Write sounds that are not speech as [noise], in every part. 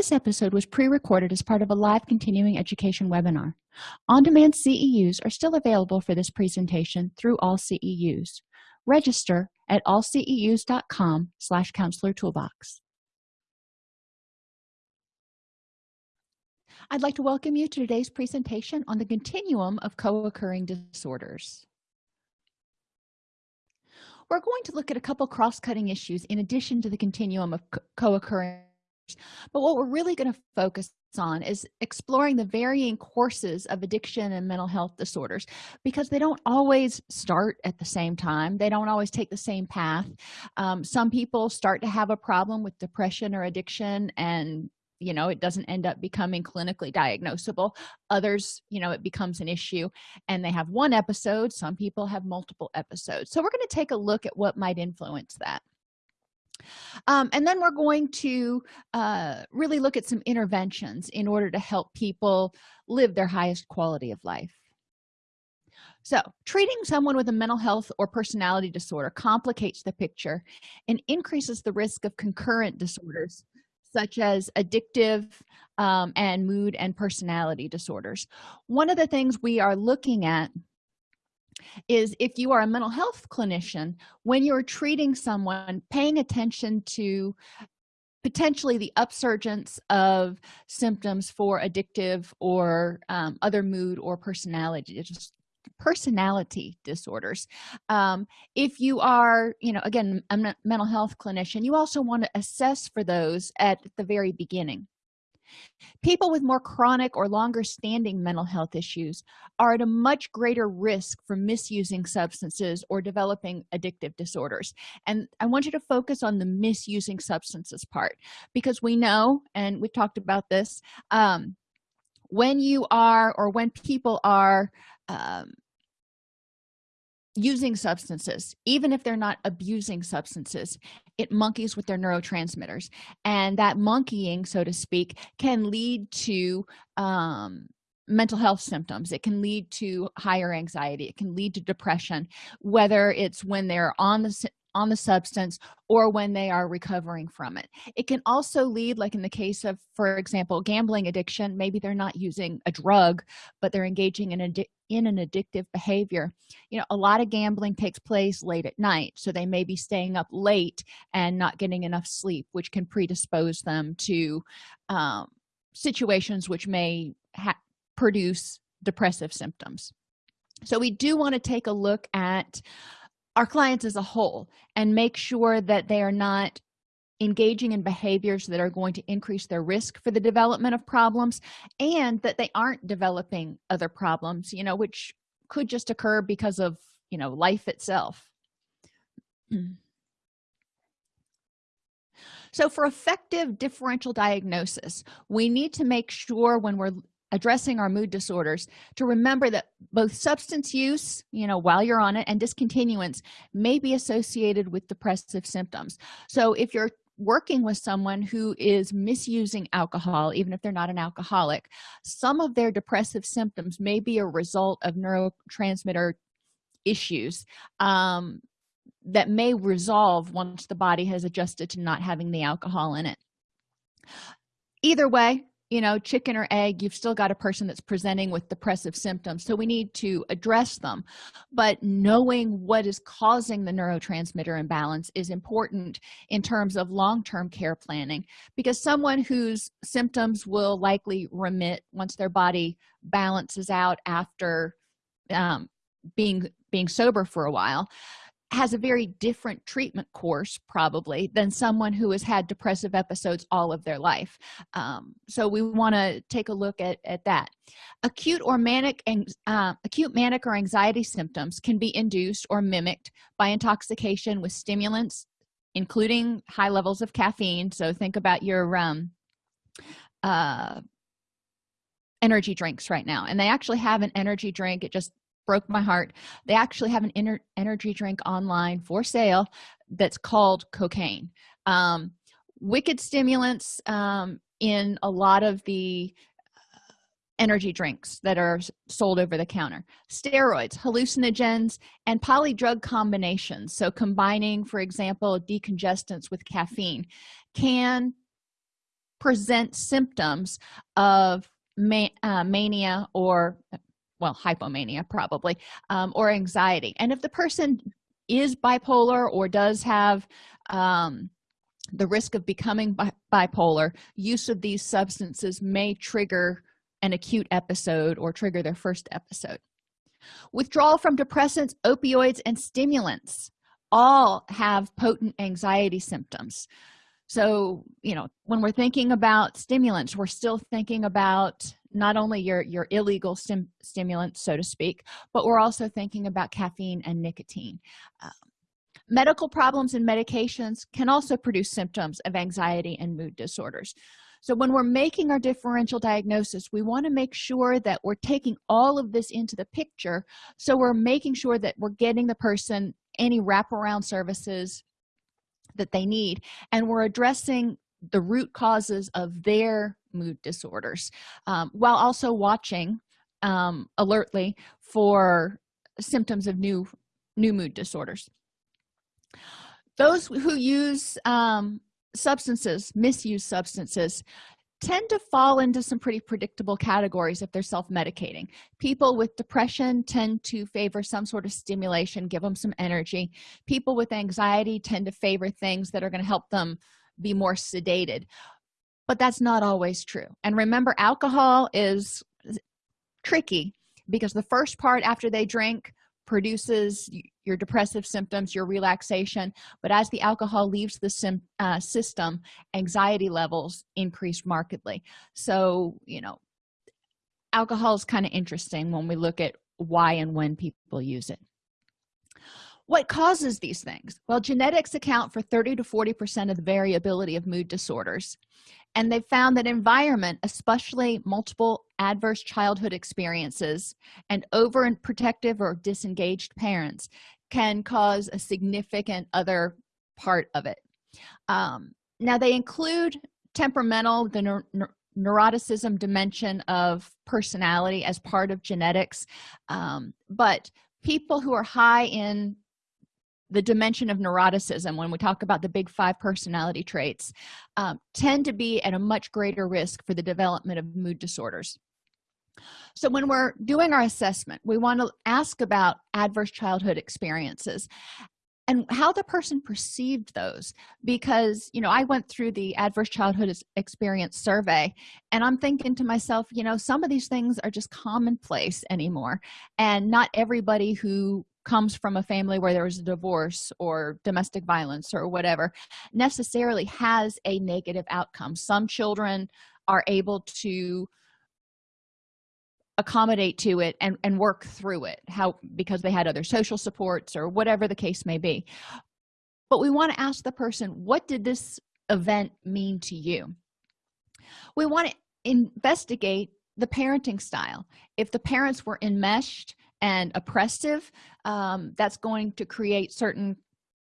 this episode was pre-recorded as part of a live continuing education webinar. On-demand ceus are still available for this presentation through all ceus register at allceus.com slash counselor toolbox. I'd like to welcome you to today's presentation on the continuum of co-occurring disorders. We're going to look at a couple cross-cutting issues in addition to the continuum of co-occurring but what we're really going to focus on is exploring the varying courses of addiction and mental health disorders because they don't always start at the same time. They don't always take the same path. Um, some people start to have a problem with depression or addiction and you know it doesn't end up becoming clinically diagnosable. Others you know it becomes an issue and they have one episode. Some people have multiple episodes. So we're going to take a look at what might influence that um, and then we're going to uh, really look at some interventions in order to help people live their highest quality of life. So treating someone with a mental health or personality disorder complicates the picture and increases the risk of concurrent disorders such as addictive um, and mood and personality disorders. One of the things we are looking at is if you are a mental health clinician when you're treating someone paying attention to potentially the upsurgence of symptoms for addictive or um, other mood or personality personality disorders. Um, if you are you know again a mental health clinician you also want to assess for those at the very beginning people with more chronic or longer standing mental health issues are at a much greater risk for misusing substances or developing addictive disorders. And i want you to focus on the misusing substances part because we know and we've talked about this um, when you are or when people are um, using substances even if they're not abusing substances it monkeys with their neurotransmitters. And that monkeying so to speak can lead to um, mental health symptoms. It can lead to higher anxiety. It can lead to depression whether it's when they're on the on the substance or when they are recovering from it. It can also lead like in the case of for example gambling addiction maybe they're not using a drug but they're engaging in, in an addictive behavior. You know a lot of gambling takes place late at night so they may be staying up late and not getting enough sleep which can predispose them to um, situations which may produce depressive symptoms. So we do want to take a look at our clients as a whole and make sure that they are not engaging in behaviors that are going to increase their risk for the development of problems and that they aren't developing other problems you know which could just occur because of you know life itself. [clears throat] So for effective differential diagnosis we need to make sure when we're addressing our mood disorders to remember that both substance use you know while you're on it and discontinuance may be associated with depressive symptoms. So if you're working with someone who is misusing alcohol even if they're not an alcoholic some of their depressive symptoms may be a result of neurotransmitter issues um, that may resolve once the body has adjusted to not having the alcohol in it. Either way you know chicken or egg you've still got a person that's presenting with depressive symptoms. So we need to address them. But knowing what is causing the neurotransmitter imbalance is important in terms of long-term care planning because someone whose symptoms will likely remit once their body balances out after um, being being sober for a while has a very different treatment course probably than someone who has had depressive episodes all of their life. Um, so we want to take a look at, at that. Acute or manic and uh, acute manic or anxiety symptoms can be induced or mimicked by intoxication with stimulants including high levels of caffeine. So think about your um, uh, energy drinks right now and they actually have an energy drink. It just broke my heart. They actually have an energy drink online for sale that's called cocaine. Um, wicked stimulants um, in a lot of the uh, energy drinks that are sold over the counter. Steroids hallucinogens and polydrug combinations. So combining for example decongestants with caffeine can present symptoms of ma uh, mania or well hypomania probably um, or anxiety. And if the person is bipolar or does have um, the risk of becoming bi bipolar use of these substances may trigger an acute episode or trigger their first episode. Withdrawal from depressants opioids and stimulants all have potent anxiety symptoms. So you know when we're thinking about stimulants we're still thinking about not only your your illegal stim stimulants so to speak but we're also thinking about caffeine and nicotine. Um, medical problems and medications can also produce symptoms of anxiety and mood disorders. So when we're making our differential diagnosis we want to make sure that we're taking all of this into the picture. So we're making sure that we're getting the person any wraparound services that they need and we're addressing the root causes of their mood disorders um, while also watching um, alertly for symptoms of new new mood disorders. Those who use um, substances misuse substances tend to fall into some pretty predictable categories if they're self-medicating. People with depression tend to favor some sort of stimulation give them some energy. People with anxiety tend to favor things that are going to help them be more sedated but that's not always true. And remember alcohol is tricky because the first part after they drink produces your depressive symptoms your relaxation. But as the alcohol leaves the uh, system anxiety levels increase markedly. So you know alcohol is kind of interesting when we look at why and when people use it. What causes these things? Well genetics account for 30 to 40 percent of the variability of mood disorders and they found that environment especially multiple adverse childhood experiences and over and protective or disengaged parents can cause a significant other part of it. Um, now they include temperamental the neuroticism dimension of personality as part of genetics um, but people who are high in the dimension of neuroticism when we talk about the big five personality traits um, tend to be at a much greater risk for the development of mood disorders. So when we're doing our assessment we want to ask about adverse childhood experiences and how the person perceived those because you know i went through the adverse childhood experience survey and i'm thinking to myself you know some of these things are just commonplace anymore and not everybody who comes from a family where there was a divorce or domestic violence or whatever necessarily has a negative outcome. Some children are able to accommodate to it and, and work through it how because they had other social supports or whatever the case may be. But we want to ask the person what did this event mean to you? We want to investigate the parenting style. If the parents were enmeshed and oppressive um, that's going to create certain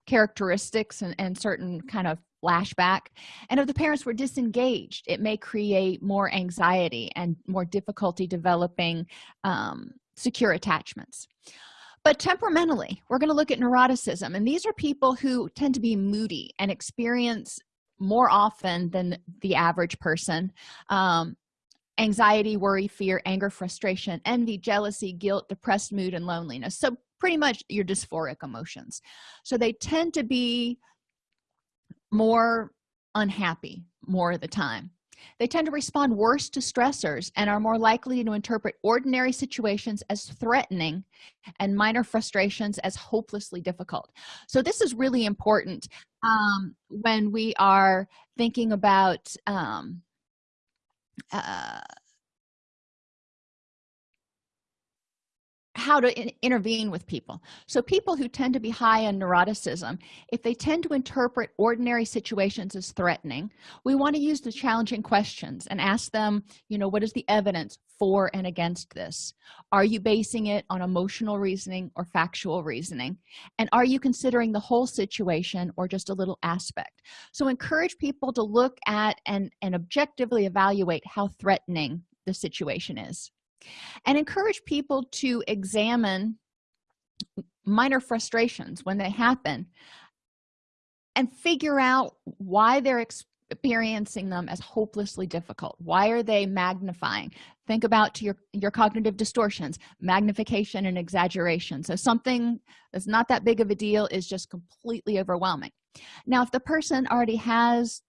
characteristics and, and certain kind of flashback. And if the parents were disengaged it may create more anxiety and more difficulty developing um, secure attachments. But temperamentally we're going to look at neuroticism and these are people who tend to be moody and experience more often than the average person. Um, anxiety worry fear anger frustration envy jealousy guilt depressed mood and loneliness. So pretty much your dysphoric emotions. So they tend to be more unhappy more of the time. They tend to respond worse to stressors and are more likely to interpret ordinary situations as threatening and minor frustrations as hopelessly difficult. So this is really important um, when we are thinking about um, uh, how to in intervene with people. So people who tend to be high in neuroticism if they tend to interpret ordinary situations as threatening we want to use the challenging questions and ask them you know what is the evidence for and against this? Are you basing it on emotional reasoning or factual reasoning? And are you considering the whole situation or just a little aspect? So encourage people to look at and and objectively evaluate how threatening the situation is and encourage people to examine minor frustrations when they happen and figure out why they're experiencing them as hopelessly difficult. Why are they magnifying? Think about your your cognitive distortions magnification and exaggeration. So something that's not that big of a deal is just completely overwhelming. Now if the person already has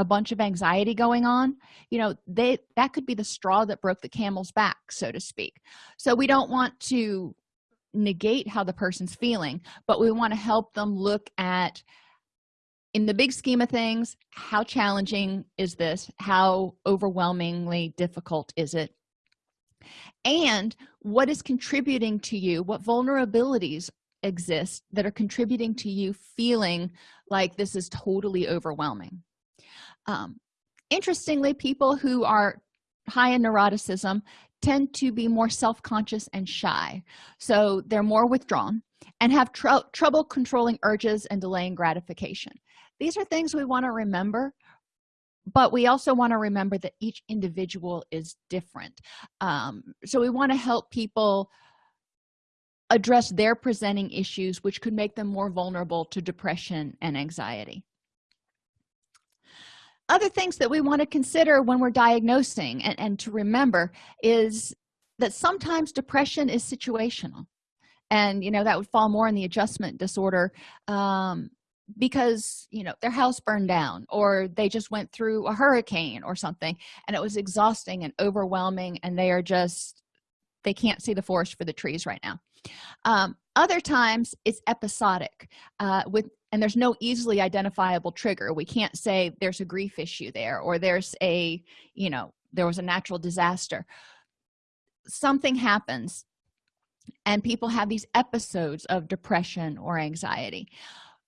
a bunch of anxiety going on you know they that could be the straw that broke the camel's back so to speak. So we don't want to negate how the person's feeling but we want to help them look at in the big scheme of things how challenging is this? How overwhelmingly difficult is it? And what is contributing to you? What vulnerabilities exist that are contributing to you feeling like this is totally overwhelming um, interestingly people who are high in neuroticism tend to be more self-conscious and shy. So they're more withdrawn and have tr trouble controlling urges and delaying gratification. These are things we want to remember but we also want to remember that each individual is different. Um, so we want to help people address their presenting issues which could make them more vulnerable to depression and anxiety other things that we want to consider when we're diagnosing and, and to remember is that sometimes depression is situational. And you know that would fall more in the adjustment disorder um, because you know their house burned down or they just went through a hurricane or something and it was exhausting and overwhelming and they are just they can't see the forest for the trees right now. Um, other times it's episodic uh, with and there's no easily identifiable trigger. We can't say there's a grief issue there or there's a you know there was a natural disaster. Something happens and people have these episodes of depression or anxiety.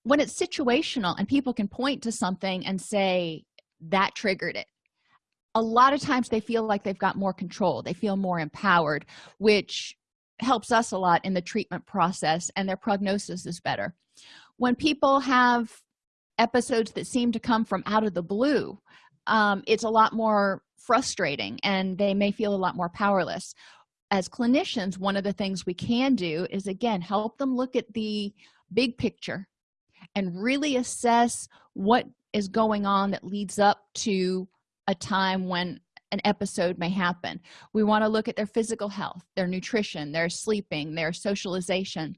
When it's situational and people can point to something and say that triggered it a lot of times they feel like they've got more control. They feel more empowered which helps us a lot in the treatment process and their prognosis is better when people have episodes that seem to come from out of the blue um, it's a lot more frustrating and they may feel a lot more powerless. As clinicians one of the things we can do is again help them look at the big picture and really assess what is going on that leads up to a time when an episode may happen. We want to look at their physical health their nutrition their sleeping their socialization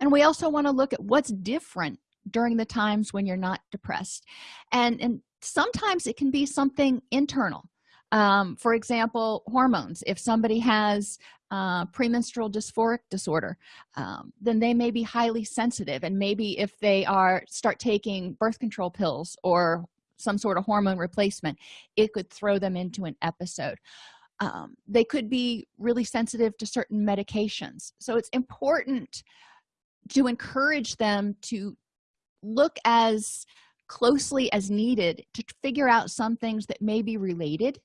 and we also want to look at what's different during the times when you're not depressed. And and sometimes it can be something internal. Um, for example hormones. If somebody has uh, premenstrual dysphoric disorder um, then they may be highly sensitive. And maybe if they are start taking birth control pills or some sort of hormone replacement it could throw them into an episode. Um, they could be really sensitive to certain medications. So it's important to encourage them to look as closely as needed to figure out some things that may be related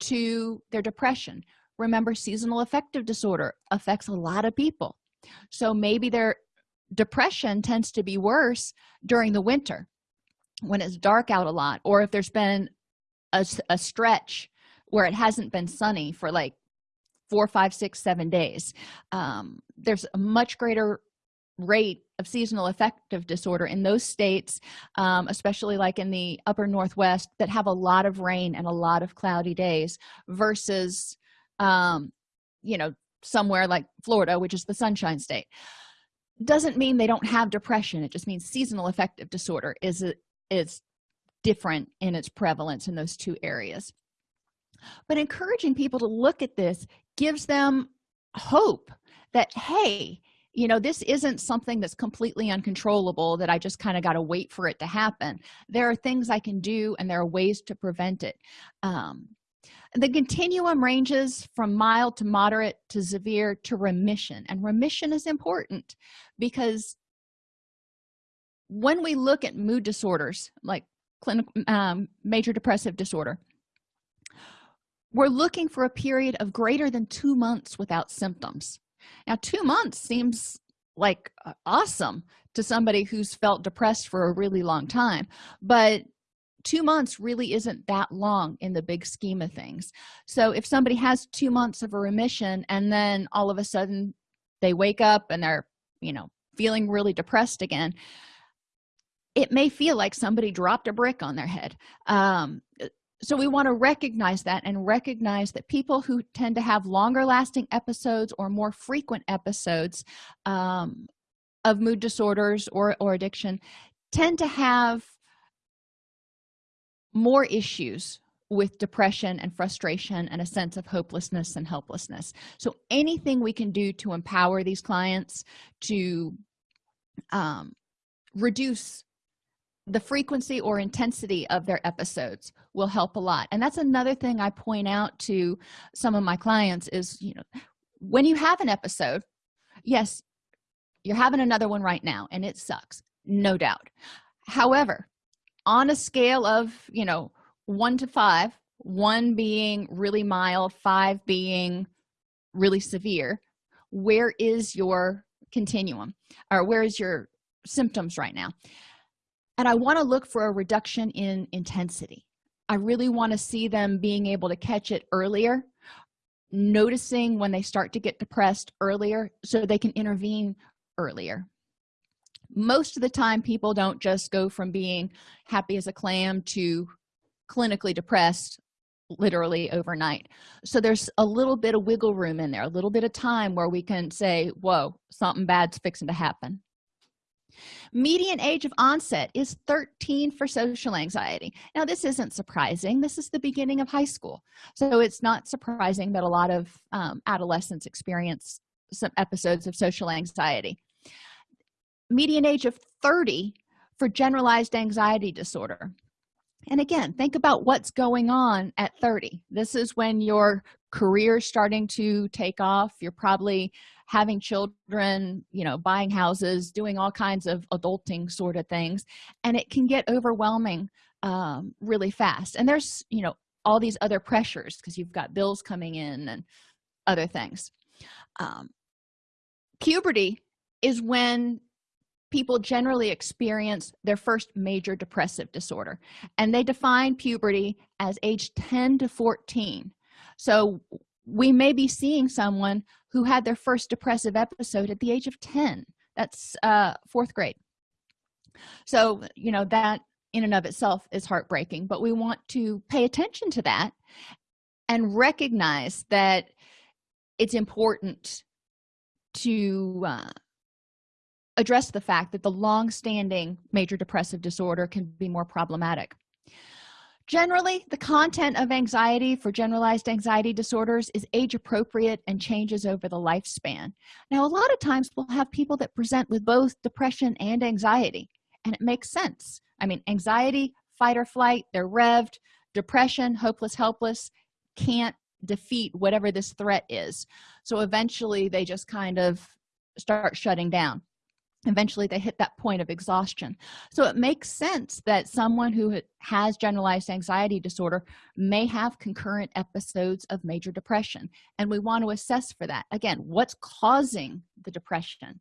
to their depression. Remember seasonal affective disorder affects a lot of people. So maybe their depression tends to be worse during the winter when it's dark out a lot or if there's been a, a stretch where it hasn't been sunny for like four five six seven days. Um, there's a much greater rate of seasonal affective disorder in those states um, especially like in the upper northwest that have a lot of rain and a lot of cloudy days versus um, you know somewhere like florida which is the sunshine state. Doesn't mean they don't have depression. It just means seasonal affective disorder is is different in its prevalence in those two areas. But encouraging people to look at this gives them hope that hey you know this isn't something that's completely uncontrollable that i just kind of got to wait for it to happen. There are things i can do and there are ways to prevent it. Um, the continuum ranges from mild to moderate to severe to remission and remission is important because when we look at mood disorders like clinical um, major depressive disorder we're looking for a period of greater than two months without symptoms now two months seems like awesome to somebody who's felt depressed for a really long time but two months really isn't that long in the big scheme of things. So if somebody has two months of a remission and then all of a sudden they wake up and they're you know feeling really depressed again it may feel like somebody dropped a brick on their head. Um, so we want to recognize that and recognize that people who tend to have longer lasting episodes or more frequent episodes um, of mood disorders or, or addiction tend to have more issues with depression and frustration and a sense of hopelessness and helplessness. So anything we can do to empower these clients to um, reduce the frequency or intensity of their episodes will help a lot. And that's another thing i point out to some of my clients is you know when you have an episode yes you're having another one right now and it sucks no doubt. However on a scale of you know one to five one being really mild five being really severe where is your continuum or where is your symptoms right now and i want to look for a reduction in intensity. I really want to see them being able to catch it earlier noticing when they start to get depressed earlier so they can intervene earlier. Most of the time people don't just go from being happy as a clam to clinically depressed literally overnight. So there's a little bit of wiggle room in there a little bit of time where we can say whoa something bad's fixing to happen median age of onset is 13 for social anxiety. Now this isn't surprising. This is the beginning of high school. So it's not surprising that a lot of um, adolescents experience some episodes of social anxiety. Median age of 30 for generalized anxiety disorder. And again think about what's going on at 30 this is when your career is starting to take off. You're probably having children you know buying houses doing all kinds of adulting sort of things and it can get overwhelming um, really fast. And there's you know all these other pressures because you've got bills coming in and other things. Um, puberty is when people generally experience their first major depressive disorder and they define puberty as age 10 to 14 so we may be seeing someone who had their first depressive episode at the age of 10 that's uh fourth grade. So you know that in and of itself is heartbreaking but we want to pay attention to that and recognize that it's important to uh, address the fact that the long-standing major depressive disorder can be more problematic generally the content of anxiety for generalized anxiety disorders is age appropriate and changes over the lifespan. Now a lot of times we'll have people that present with both depression and anxiety and it makes sense. I mean anxiety fight or flight they're revved. Depression hopeless helpless can't defeat whatever this threat is. So eventually they just kind of start shutting down eventually they hit that point of exhaustion. So it makes sense that someone who has generalized anxiety disorder may have concurrent episodes of major depression and we want to assess for that. Again what's causing the depression?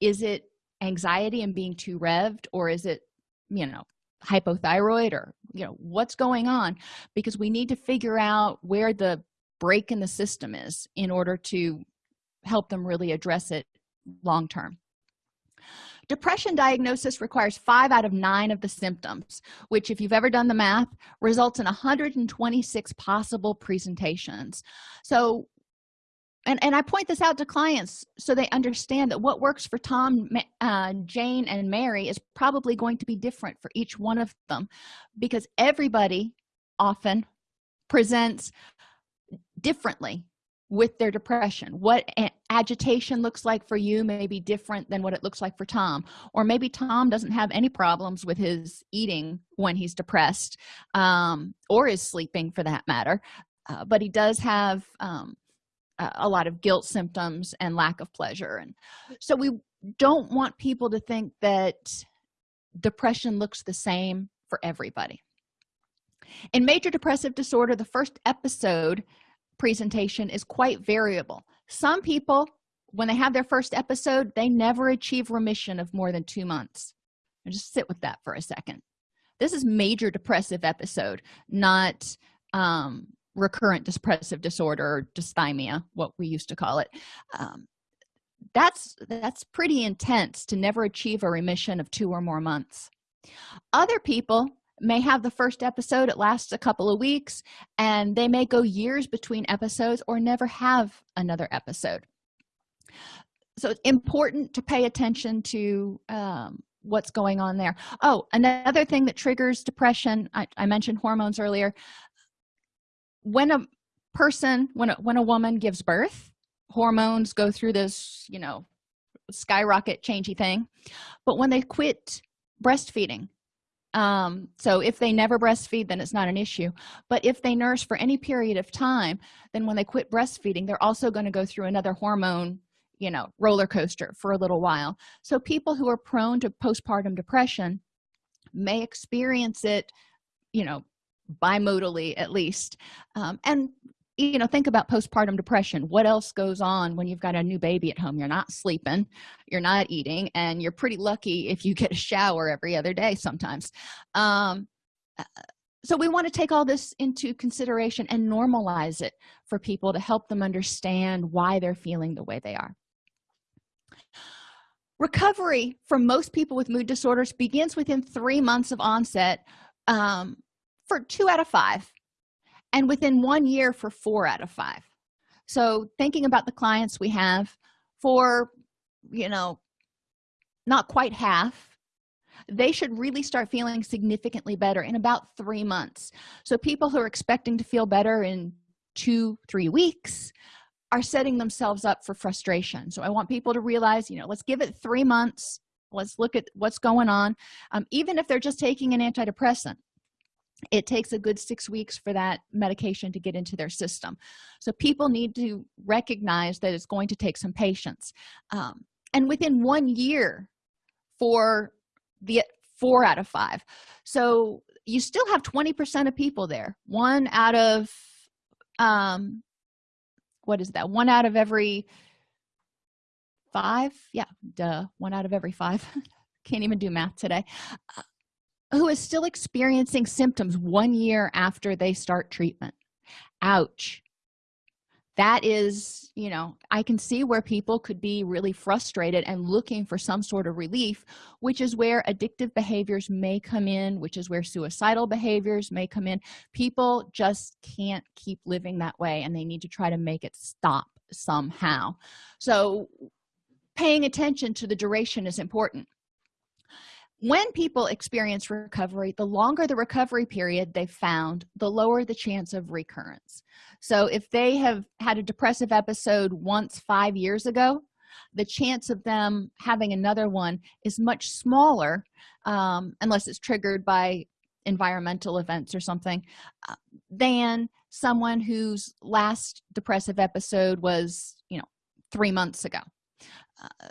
Is it anxiety and being too revved or is it you know hypothyroid or you know what's going on? Because we need to figure out where the break in the system is in order to help them really address it long term depression diagnosis requires five out of nine of the symptoms which if you've ever done the math results in 126 possible presentations. So and and i point this out to clients so they understand that what works for tom uh, jane and mary is probably going to be different for each one of them because everybody often presents differently with their depression. What agitation looks like for you may be different than what it looks like for tom. Or maybe tom doesn't have any problems with his eating when he's depressed um, or is sleeping for that matter. Uh, but he does have um, a lot of guilt symptoms and lack of pleasure. And so we don't want people to think that depression looks the same for everybody. In major depressive disorder the first episode presentation is quite variable. Some people when they have their first episode they never achieve remission of more than two months. And just sit with that for a second. This is major depressive episode not um, recurrent depressive disorder or dysthymia what we used to call it. Um, that's that's pretty intense to never achieve a remission of two or more months. Other people may have the first episode it lasts a couple of weeks and they may go years between episodes or never have another episode. So it's important to pay attention to um, what's going on there. Oh another thing that triggers depression I, I, mentioned hormones earlier. When a person when a, when a woman gives birth hormones go through this you know skyrocket changey thing. But when they quit breastfeeding um so if they never breastfeed then it's not an issue. But if they nurse for any period of time then when they quit breastfeeding they're also going to go through another hormone you know roller coaster for a little while. So people who are prone to postpartum depression may experience it you know bimodally at least. Um, and you know think about postpartum depression. What else goes on when you've got a new baby at home? You're not sleeping you're not eating and you're pretty lucky if you get a shower every other day sometimes. Um, uh, so we want to take all this into consideration and normalize it for people to help them understand why they're feeling the way they are. Recovery for most people with mood disorders begins within three months of onset um, for two out of five and within one year for four out of five. So thinking about the clients we have for you know not quite half they should really start feeling significantly better in about three months. So people who are expecting to feel better in two three weeks are setting themselves up for frustration. So i want people to realize you know let's give it three months. Let's look at what's going on. Um, even if they're just taking an antidepressant it takes a good six weeks for that medication to get into their system. So people need to recognize that it's going to take some patience. Um, and within one year for the four out of five. So you still have 20 percent of people there. One out of um what is that? One out of every five? Yeah duh. One out of every five. [laughs] Can't even do math today. Uh, who is still experiencing symptoms one year after they start treatment. Ouch. That is you know i can see where people could be really frustrated and looking for some sort of relief which is where addictive behaviors may come in which is where suicidal behaviors may come in. People just can't keep living that way and they need to try to make it stop somehow. So paying attention to the duration is important when people experience recovery the longer the recovery period they found the lower the chance of recurrence. So if they have had a depressive episode once five years ago the chance of them having another one is much smaller um, unless it's triggered by environmental events or something uh, than someone whose last depressive episode was you know three months ago. Uh,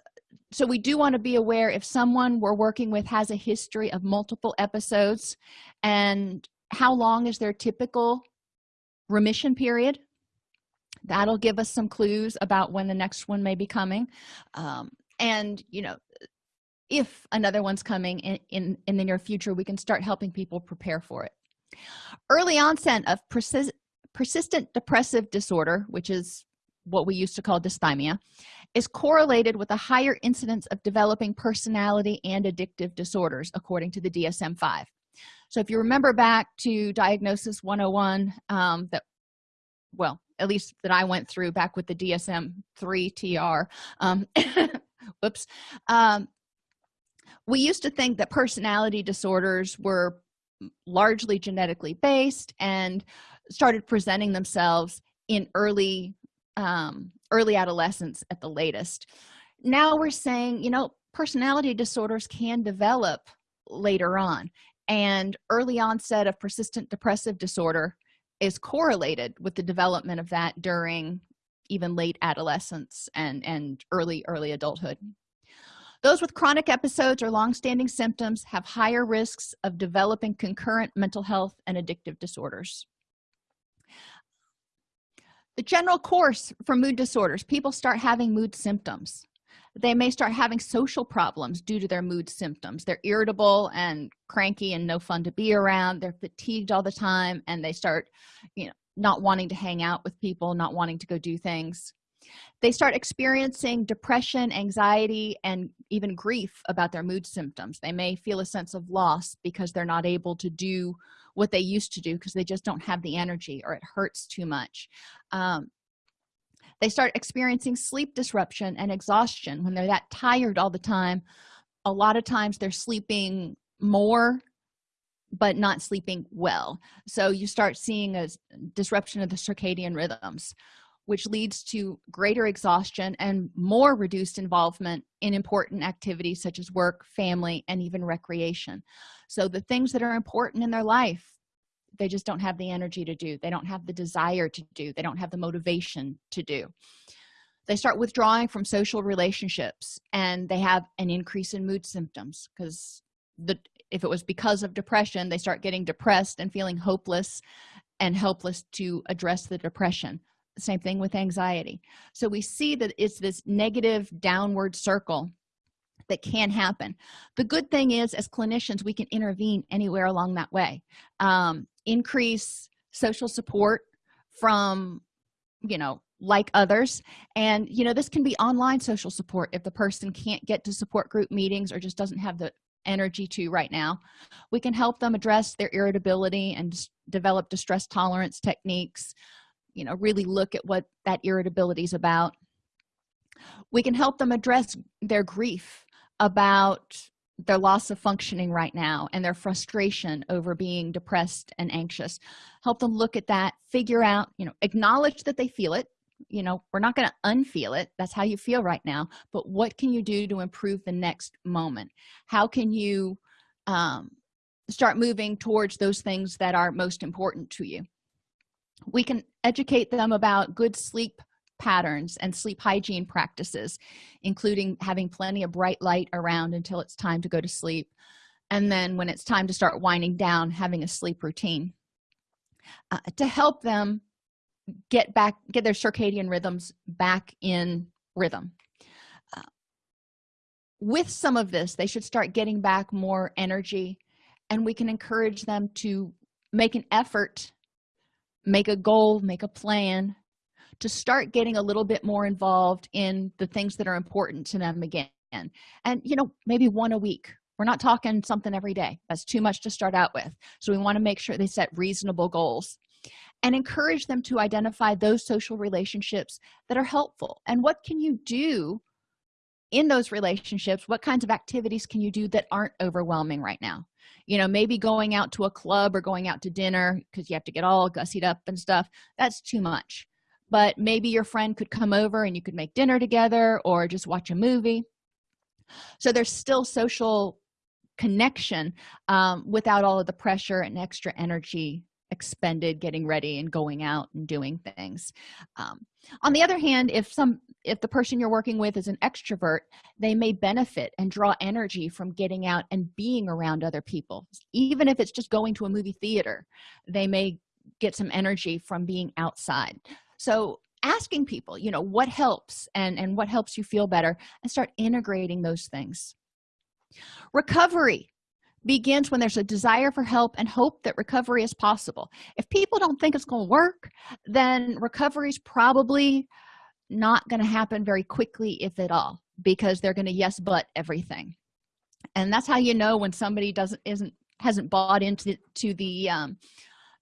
so we do want to be aware if someone we're working with has a history of multiple episodes and how long is their typical remission period that'll give us some clues about when the next one may be coming. Um, and you know if another one's coming in, in in the near future we can start helping people prepare for it. Early onset of persis persistent depressive disorder which is what we used to call dysthymia is correlated with a higher incidence of developing personality and addictive disorders according to the dsm-5 so if you remember back to diagnosis 101 um, that well at least that i went through back with the dsm-3 tr um, [laughs] whoops um, we used to think that personality disorders were largely genetically based and started presenting themselves in early um, early adolescence at the latest. Now we're saying you know personality disorders can develop later on and early onset of persistent depressive disorder is correlated with the development of that during even late adolescence and and early early adulthood. Those with chronic episodes or long-standing symptoms have higher risks of developing concurrent mental health and addictive disorders the general course for mood disorders people start having mood symptoms. They may start having social problems due to their mood symptoms. They're irritable and cranky and no fun to be around. They're fatigued all the time and they start you know not wanting to hang out with people not wanting to go do things. They start experiencing depression anxiety and even grief about their mood symptoms. They may feel a sense of loss because they're not able to do what they used to do because they just don't have the energy or it hurts too much. Um, they start experiencing sleep disruption and exhaustion when they're that tired all the time. A lot of times they're sleeping more but not sleeping well. So you start seeing a disruption of the circadian rhythms which leads to greater exhaustion and more reduced involvement in important activities such as work family and even recreation. So the things that are important in their life they just don't have the energy to do. They don't have the desire to do. They don't have the motivation to do. They start withdrawing from social relationships and they have an increase in mood symptoms because the if it was because of depression they start getting depressed and feeling hopeless and helpless to address the depression same thing with anxiety. So we see that it's this negative downward circle that can happen. The good thing is as clinicians we can intervene anywhere along that way. Um, increase social support from you know like others. And you know this can be online social support if the person can't get to support group meetings or just doesn't have the energy to right now. We can help them address their irritability and develop distress tolerance techniques you know really look at what that irritability is about. We can help them address their grief about their loss of functioning right now and their frustration over being depressed and anxious. Help them look at that figure out you know acknowledge that they feel it. You know we're not going to unfeel it. That's how you feel right now. But what can you do to improve the next moment? How can you um, start moving towards those things that are most important to you? We can educate them about good sleep patterns and sleep hygiene practices including having plenty of bright light around until it's time to go to sleep and then when it's time to start winding down having a sleep routine. Uh, to help them get back get their circadian rhythms back in rhythm. Uh, with some of this they should start getting back more energy and we can encourage them to make an effort make a goal make a plan to start getting a little bit more involved in the things that are important to them again. And you know maybe one a week. We're not talking something every day. That's too much to start out with. So we want to make sure they set reasonable goals and encourage them to identify those social relationships that are helpful. And what can you do in those relationships what kinds of activities can you do that aren't overwhelming right now? You know maybe going out to a club or going out to dinner because you have to get all gussied up and stuff that's too much. But maybe your friend could come over and you could make dinner together or just watch a movie. So there's still social connection um, without all of the pressure and extra energy expended getting ready and going out and doing things. Um, on the other hand if some if the person you're working with is an extrovert they may benefit and draw energy from getting out and being around other people. Even if it's just going to a movie theater they may get some energy from being outside. So asking people you know what helps and and what helps you feel better and start integrating those things. Recovery begins when there's a desire for help and hope that recovery is possible. If people don't think it's going to work then recovery is probably not going to happen very quickly if at all because they're going to yes but everything. And that's how you know when somebody doesn't isn't hasn't bought into to the um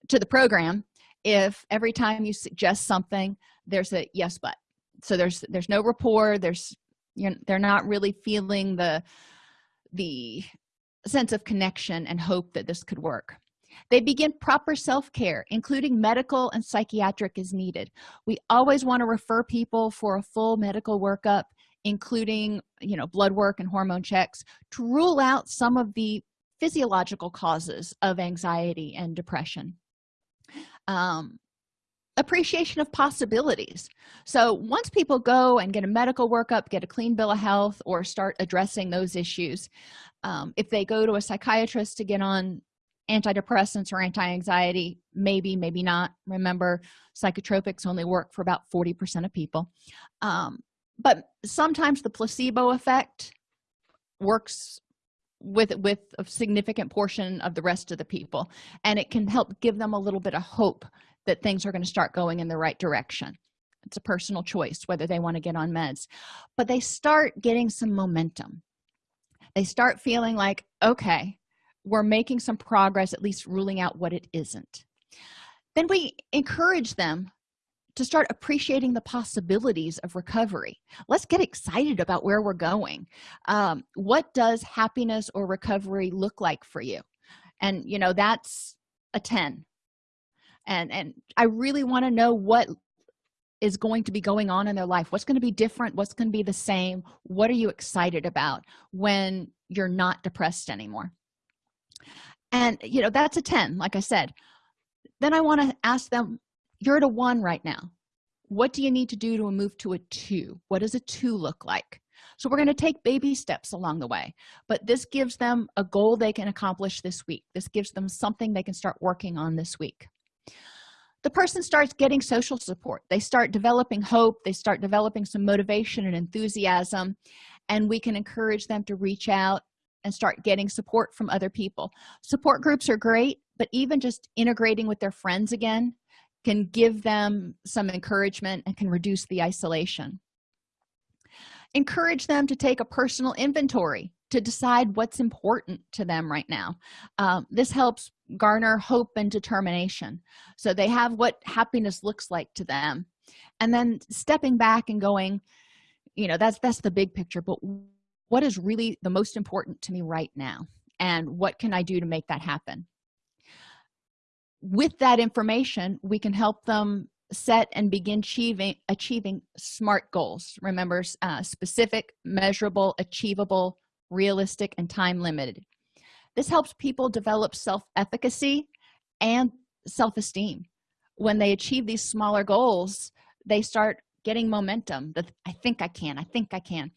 to the program if every time you suggest something there's a yes but. So there's there's no rapport there's you know they're not really feeling the the sense of connection and hope that this could work. They begin proper self-care including medical and psychiatric as needed. We always want to refer people for a full medical workup including you know blood work and hormone checks to rule out some of the physiological causes of anxiety and depression. Um, appreciation of possibilities. So once people go and get a medical workup get a clean bill of health or start addressing those issues um, if they go to a psychiatrist to get on antidepressants or anti-anxiety maybe maybe not. Remember psychotropics only work for about 40 percent of people. Um, but sometimes the placebo effect works with with a significant portion of the rest of the people and it can help give them a little bit of hope that things are going to start going in the right direction. It's a personal choice whether they want to get on meds. But they start getting some momentum. They start feeling like okay we're making some progress at least ruling out what it isn't. Then we encourage them to start appreciating the possibilities of recovery. Let's get excited about where we're going. Um, what does happiness or recovery look like for you? And you know that's a 10 and and i really want to know what is going to be going on in their life. What's going to be different? What's going to be the same? What are you excited about when you're not depressed anymore? And you know that's a 10 like i said. Then i want to ask them you're at a one right now. What do you need to do to move to a two? What does a two look like? So we're going to take baby steps along the way but this gives them a goal they can accomplish this week. This gives them something they can start working on this week the person starts getting social support. They start developing hope. They start developing some motivation and enthusiasm and we can encourage them to reach out and start getting support from other people. Support groups are great but even just integrating with their friends again can give them some encouragement and can reduce the isolation. Encourage them to take a personal inventory to decide what's important to them right now. Um, this helps garner hope and determination. So they have what happiness looks like to them. And then stepping back and going you know that's that's the big picture but what is really the most important to me right now? And what can i do to make that happen? With that information we can help them set and begin achieving achieving smart goals. Remember uh, specific measurable achievable realistic and time limited this helps people develop self-efficacy and self-esteem. When they achieve these smaller goals they start getting momentum that i think i can i think i can.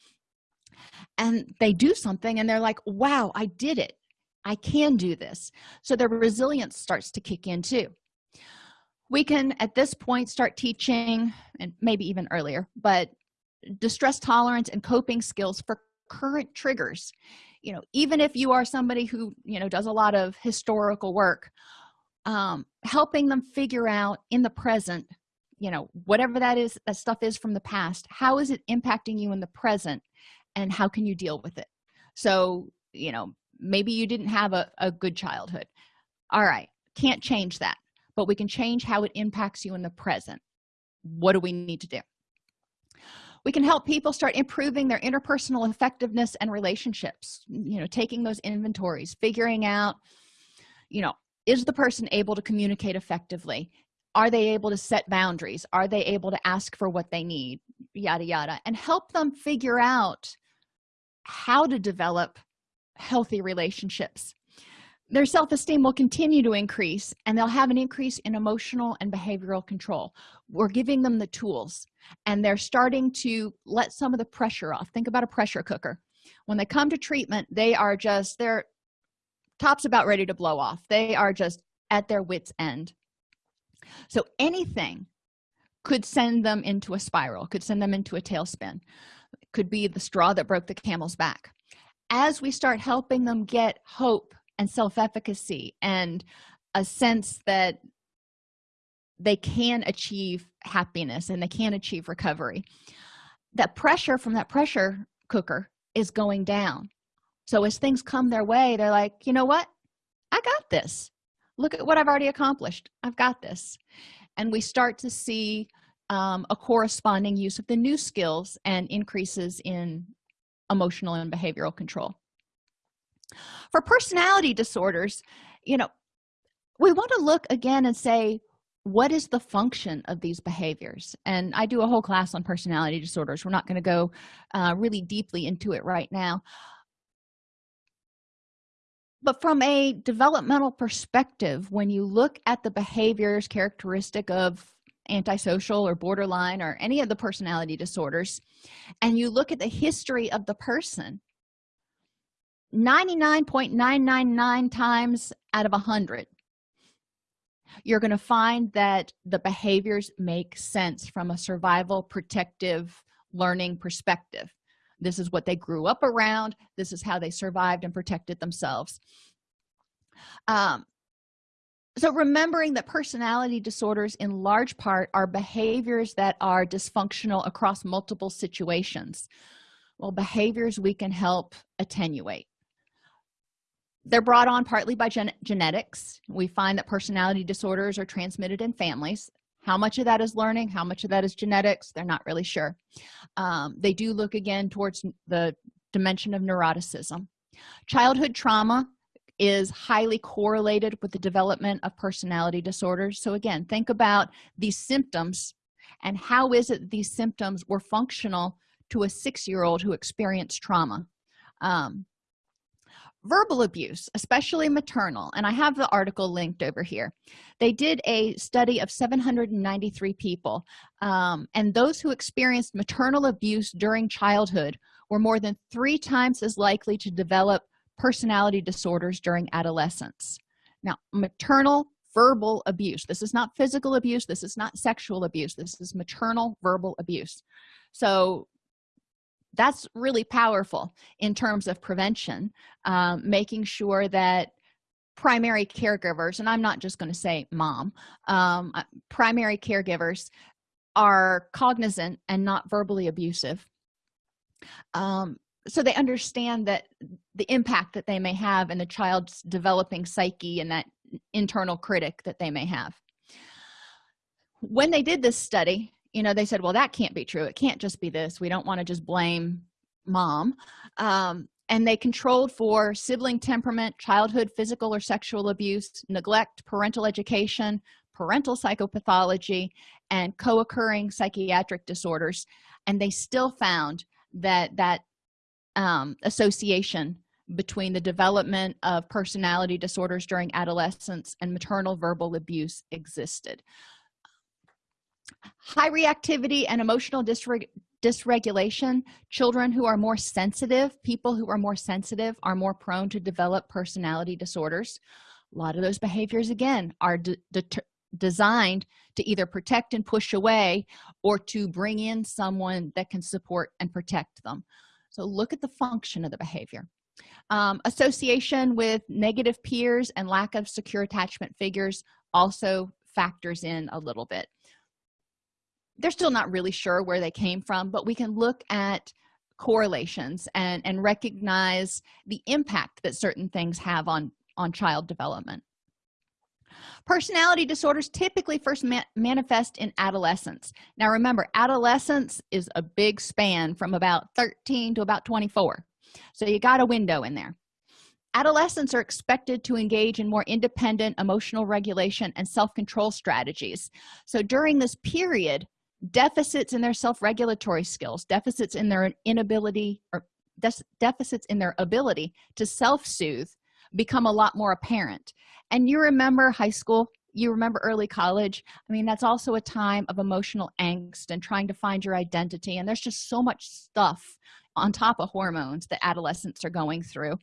And they do something and they're like wow i did it. I can do this. So their resilience starts to kick in too. We can at this point start teaching and maybe even earlier but distress tolerance and coping skills for current triggers. You know even if you are somebody who you know does a lot of historical work um helping them figure out in the present you know whatever that is that stuff is from the past how is it impacting you in the present and how can you deal with it? So you know maybe you didn't have a, a good childhood. All right can't change that but we can change how it impacts you in the present. What do we need to do we can help people start improving their interpersonal effectiveness and relationships you know taking those inventories figuring out you know is the person able to communicate effectively? Are they able to set boundaries? Are they able to ask for what they need? Yada yada. And help them figure out how to develop healthy relationships their self-esteem will continue to increase and they'll have an increase in emotional and behavioral control. We're giving them the tools and they're starting to let some of the pressure off. Think about a pressure cooker. When they come to treatment they are just their tops about ready to blow off. They are just at their wits end. So anything could send them into a spiral could send them into a tailspin. Could be the straw that broke the camel's back. As we start helping them get hope and self-efficacy and a sense that they can achieve happiness and they can achieve recovery. That pressure from that pressure cooker is going down. So as things come their way they're like you know what? I got this. Look at what i've already accomplished. I've got this. And we start to see um, a corresponding use of the new skills and increases in emotional and behavioral control for personality disorders you know we want to look again and say what is the function of these behaviors? And i do a whole class on personality disorders. We're not going to go uh, really deeply into it right now. But from a developmental perspective when you look at the behaviors characteristic of antisocial or borderline or any of the personality disorders and you look at the history of the person 99.999 times out of a hundred you're going to find that the behaviors make sense from a survival protective learning perspective. This is what they grew up around. This is how they survived and protected themselves. Um, so remembering that personality disorders in large part are behaviors that are dysfunctional across multiple situations. Well behaviors we can help attenuate they're brought on partly by gen genetics. We find that personality disorders are transmitted in families. How much of that is learning? How much of that is genetics? They're not really sure. Um, they do look again towards the dimension of neuroticism. Childhood trauma is highly correlated with the development of personality disorders. So again think about these symptoms and how is it these symptoms were functional to a six-year-old who experienced trauma? Um, verbal abuse especially maternal and i have the article linked over here. They did a study of 793 people um, and those who experienced maternal abuse during childhood were more than three times as likely to develop personality disorders during adolescence. Now maternal verbal abuse this is not physical abuse this is not sexual abuse this is maternal verbal abuse. So that's really powerful in terms of prevention um, making sure that primary caregivers and i'm not just going to say mom um, uh, primary caregivers are cognizant and not verbally abusive. Um, so they understand that the impact that they may have in the child's developing psyche and that internal critic that they may have. When they did this study you know they said well that can't be true. It can't just be this. We don't want to just blame mom. Um, and they controlled for sibling temperament childhood physical or sexual abuse neglect parental education parental psychopathology and co-occurring psychiatric disorders. And they still found that that um, association between the development of personality disorders during adolescence and maternal verbal abuse existed high reactivity and emotional dysreg dysregulation. Children who are more sensitive people who are more sensitive are more prone to develop personality disorders. A lot of those behaviors again are de designed to either protect and push away or to bring in someone that can support and protect them. So look at the function of the behavior. Um, association with negative peers and lack of secure attachment figures also factors in a little bit they're still not really sure where they came from but we can look at correlations and and recognize the impact that certain things have on on child development. Personality disorders typically first ma manifest in adolescence. Now remember adolescence is a big span from about 13 to about 24 so you got a window in there. Adolescents are expected to engage in more independent emotional regulation and self-control strategies. So during this period deficits in their self-regulatory skills deficits in their inability or deficits in their ability to self-soothe become a lot more apparent. And you remember high school you remember early college? I mean that's also a time of emotional angst and trying to find your identity and there's just so much stuff on top of hormones that adolescents are going through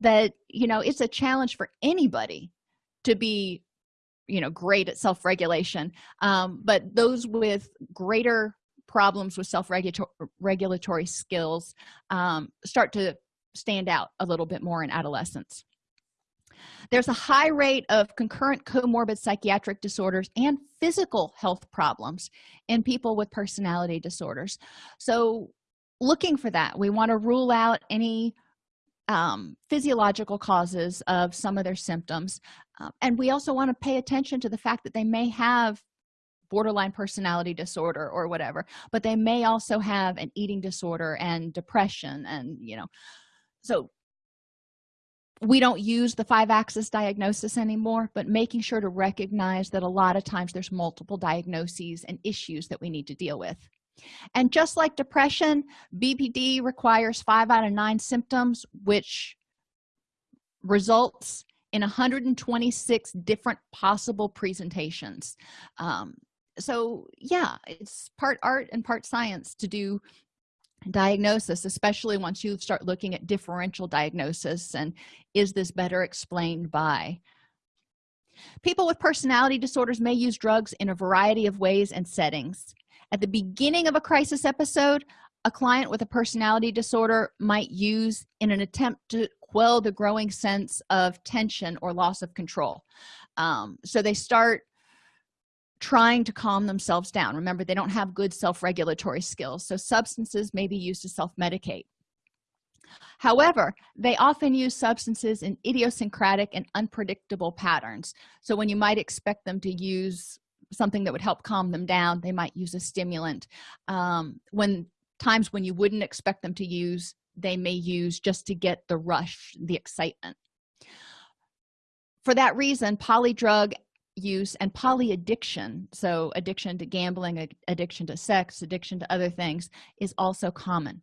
that you know it's a challenge for anybody to be you know great at self-regulation um, but those with greater problems with self-regulatory skills um, start to stand out a little bit more in adolescence. There's a high rate of concurrent comorbid psychiatric disorders and physical health problems in people with personality disorders. So looking for that we want to rule out any um, physiological causes of some of their symptoms. Um, and we also want to pay attention to the fact that they may have borderline personality disorder or whatever but they may also have an eating disorder and depression and you know. So we don't use the five axis diagnosis anymore but making sure to recognize that a lot of times there's multiple diagnoses and issues that we need to deal with and just like depression bpd requires five out of nine symptoms which results in 126 different possible presentations. Um, so yeah it's part art and part science to do diagnosis especially once you start looking at differential diagnosis and is this better explained by? People with personality disorders may use drugs in a variety of ways and settings at the beginning of a crisis episode a client with a personality disorder might use in an attempt to quell the growing sense of tension or loss of control. Um, so they start trying to calm themselves down. Remember they don't have good self-regulatory skills so substances may be used to self-medicate. However they often use substances in idiosyncratic and unpredictable patterns. So when you might expect them to use something that would help calm them down they might use a stimulant. Um, when times when you wouldn't expect them to use they may use just to get the rush the excitement. For that reason polydrug use and polyaddiction so addiction to gambling addiction to sex addiction to other things is also common.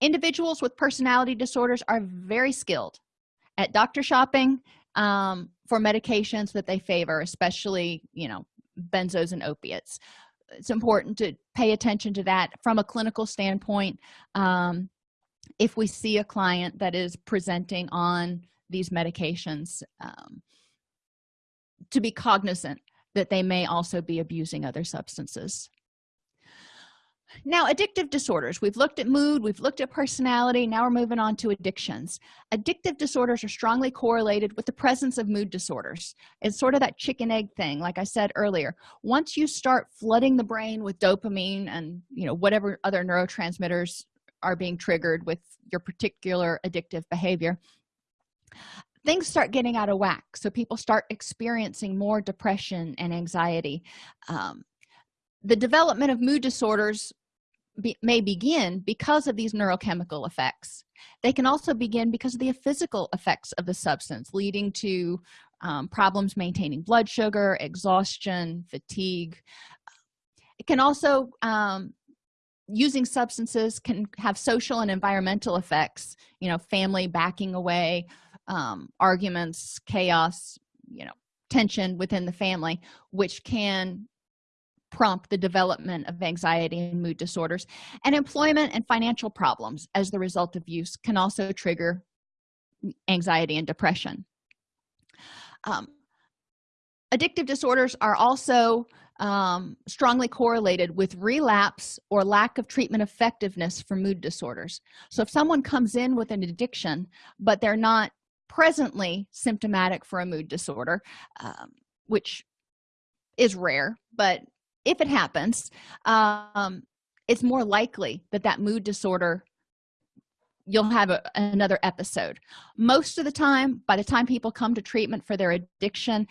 Individuals with personality disorders are very skilled at doctor shopping um, for medications that they favor especially you know benzos and opiates. It's important to pay attention to that from a clinical standpoint. Um, if we see a client that is presenting on these medications um, to be cognizant that they may also be abusing other substances now addictive disorders. We've looked at mood we've looked at personality now we're moving on to addictions. Addictive disorders are strongly correlated with the presence of mood disorders. It's sort of that chicken egg thing like i said earlier. Once you start flooding the brain with dopamine and you know whatever other neurotransmitters are being triggered with your particular addictive behavior things start getting out of whack. So people start experiencing more depression and anxiety. Um, the development of mood disorders be, may begin because of these neurochemical effects. They can also begin because of the physical effects of the substance leading to um, problems maintaining blood sugar exhaustion fatigue. It can also um, using substances can have social and environmental effects you know family backing away um, arguments chaos you know tension within the family which can prompt the development of anxiety and mood disorders. And employment and financial problems as the result of use can also trigger anxiety and depression. Um, addictive disorders are also um, strongly correlated with relapse or lack of treatment effectiveness for mood disorders. So if someone comes in with an addiction but they're not presently symptomatic for a mood disorder um, which is rare but if it happens um, it's more likely that that mood disorder you'll have a, another episode. Most of the time by the time people come to treatment for their addiction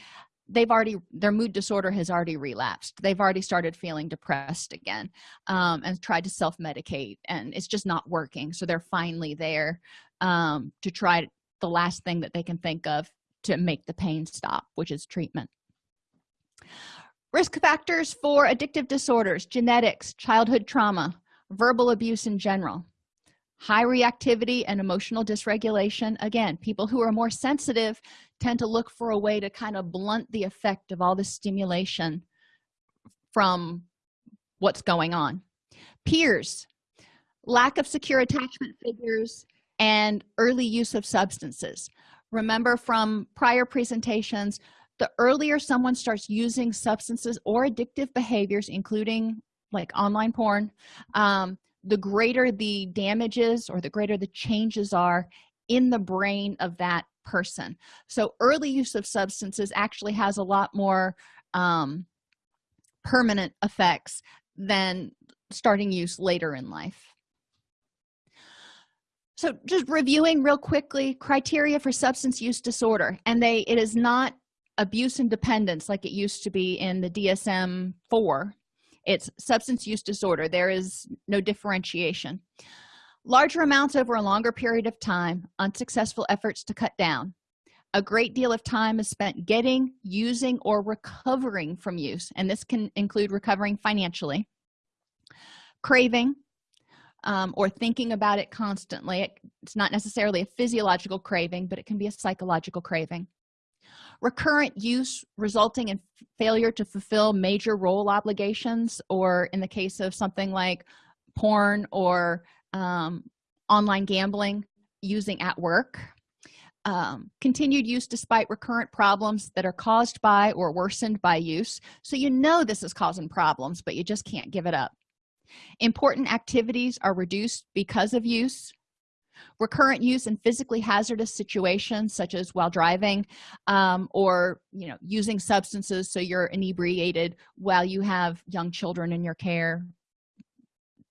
they've already their mood disorder has already relapsed. They've already started feeling depressed again um, and tried to self-medicate and it's just not working. So they're finally there um, to try the last thing that they can think of to make the pain stop which is treatment risk factors for addictive disorders genetics childhood trauma verbal abuse in general. High reactivity and emotional dysregulation. Again people who are more sensitive tend to look for a way to kind of blunt the effect of all the stimulation from what's going on. Peers lack of secure attachment figures and early use of substances. Remember from prior presentations the earlier someone starts using substances or addictive behaviors including like online porn um, the greater the damages or the greater the changes are in the brain of that person. So early use of substances actually has a lot more um, permanent effects than starting use later in life. So just reviewing real quickly criteria for substance use disorder and they it is not abuse and dependence like it used to be in the dsm-4 it's substance use disorder. There is no differentiation. Larger amounts over a longer period of time unsuccessful efforts to cut down. A great deal of time is spent getting using or recovering from use and this can include recovering financially. Craving um, or thinking about it constantly. It, it's not necessarily a physiological craving but it can be a psychological craving recurrent use resulting in failure to fulfill major role obligations or in the case of something like porn or um, online gambling using at work. Um, continued use despite recurrent problems that are caused by or worsened by use. So you know this is causing problems but you just can't give it up. Important activities are reduced because of use recurrent use in physically hazardous situations such as while driving um, or you know using substances so you're inebriated while you have young children in your care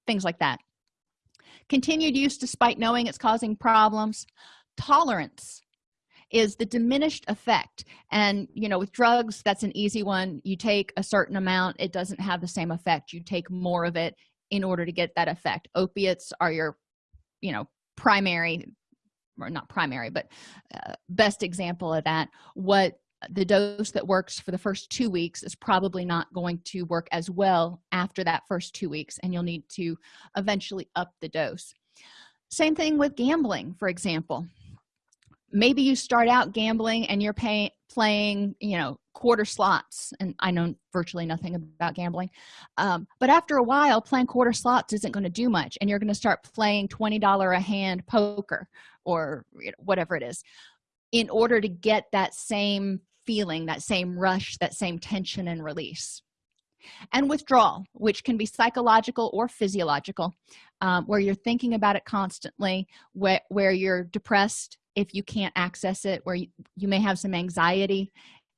things like that. Continued use despite knowing it's causing problems. Tolerance is the diminished effect and you know with drugs that's an easy one. You take a certain amount it doesn't have the same effect. You take more of it in order to get that effect. Opiates are your you know primary or not primary but uh, best example of that what the dose that works for the first two weeks is probably not going to work as well after that first two weeks and you'll need to eventually up the dose. Same thing with gambling for example. Maybe you start out gambling and you're paying playing you know quarter slots and i know virtually nothing about gambling um, but after a while playing quarter slots isn't going to do much and you're going to start playing 20 dollar a hand poker or whatever it is. In order to get that same feeling that same rush that same tension and release. And withdrawal which can be psychological or physiological um, where you're thinking about it constantly where, where you're depressed if you can't access it where you, you may have some anxiety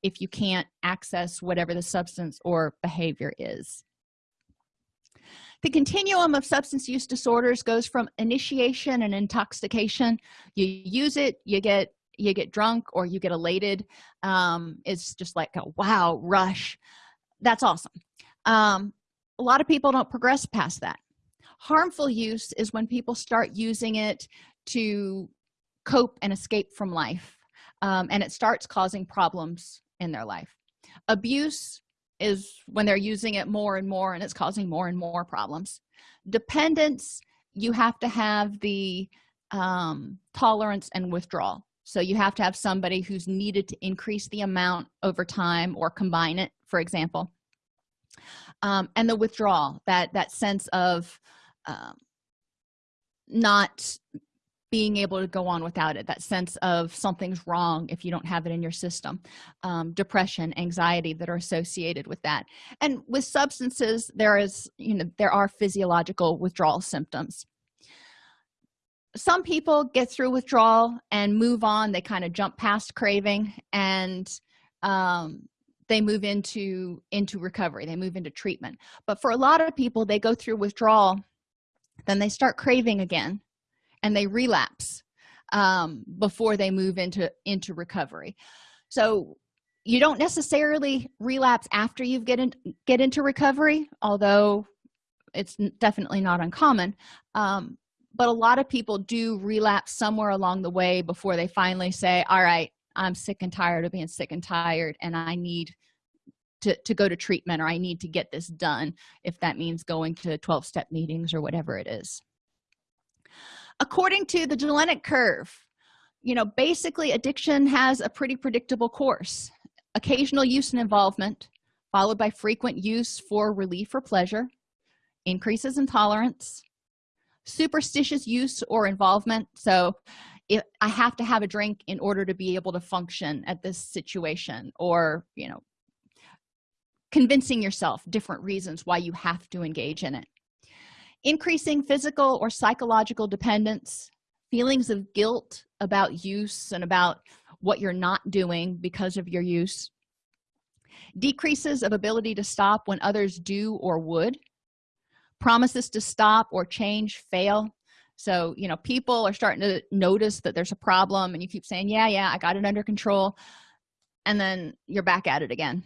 if you can't access whatever the substance or behavior is. The continuum of substance use disorders goes from initiation and intoxication. You use it you get you get drunk or you get elated. Um, it's just like a wow rush. That's awesome. Um, a lot of people don't progress past that. Harmful use is when people start using it to cope and escape from life um, and it starts causing problems in their life. Abuse is when they're using it more and more and it's causing more and more problems. Dependence you have to have the um, tolerance and withdrawal. So you have to have somebody who's needed to increase the amount over time or combine it for example. Um, and the withdrawal that that sense of um, not being able to go on without it that sense of something's wrong if you don't have it in your system um, depression anxiety that are associated with that. And with substances there is you know there are physiological withdrawal symptoms. Some people get through withdrawal and move on. They kind of jump past craving and um, they move into into recovery. They move into treatment. But for a lot of people they go through withdrawal then they start craving again and they relapse um, before they move into into recovery. So you don't necessarily relapse after you get in get into recovery although it's definitely not uncommon um, but a lot of people do relapse somewhere along the way before they finally say all right i'm sick and tired of being sick and tired and i need to, to go to treatment or i need to get this done if that means going to 12 step meetings or whatever it is according to the Jellinek curve you know basically addiction has a pretty predictable course. Occasional use and involvement followed by frequent use for relief or pleasure increases in tolerance superstitious use or involvement. So if i have to have a drink in order to be able to function at this situation or you know convincing yourself different reasons why you have to engage in it increasing physical or psychological dependence feelings of guilt about use and about what you're not doing because of your use decreases of ability to stop when others do or would promises to stop or change fail. So you know people are starting to notice that there's a problem and you keep saying yeah yeah i got it under control and then you're back at it again.